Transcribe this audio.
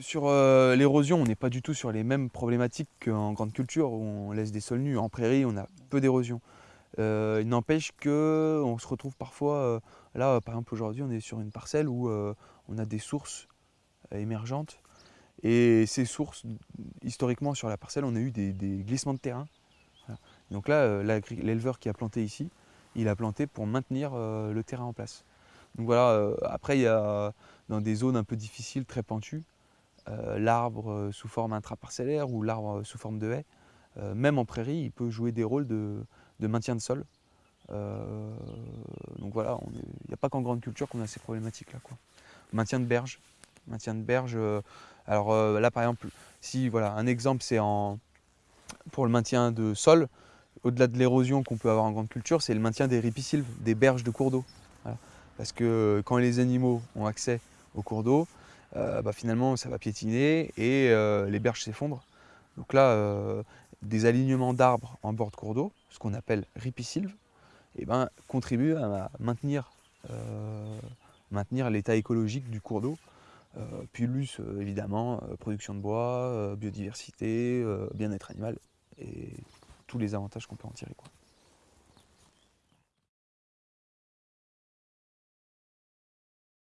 Sur euh, l'érosion, on n'est pas du tout sur les mêmes problématiques qu'en grande culture où on laisse des sols nus. En prairie, on a peu d'érosion. Euh, il n'empêche qu'on se retrouve parfois, euh, là par exemple aujourd'hui on est sur une parcelle où on a des sources émergentes et ces sources, historiquement sur la parcelle, on a eu des, glissements de terrain. Donc là, l'éleveur qui a planté ici, il a planté pour maintenir le terrain en place. Donc voilà, après il y a dans des zones un peu difficiles, très pentues, euh, l'arbre euh, sous forme intraparcellaire ou l'arbre euh, sous forme de haie, même en prairie, il peut jouer des rôles de, maintien de sol. donc voilà, il n'y a pas qu'en grande culture qu'on a ces problématiques-là. Maintien de berge. Maintien de berge. alors là, par exemple, si voilà, un exemple, c'est pour le maintien de sol, au-delà de l'érosion qu'on peut avoir en grande culture, c'est le maintien des ripisylves, des berges de cours d'eau. Parce que quand les animaux ont accès aux cours d'eau, euh, bah, finalement ça va piétiner et euh, les berges s'effondrent. Donc là, euh, des alignements d'arbres en bord de cours d'eau, ce qu'on appelle ripisylve, eh ben, contribuent à maintenir, maintenir l'état écologique du cours d'eau. plus évidemment, production de bois, biodiversité, bien-être animal et tous les avantages qu'on peut en tirer.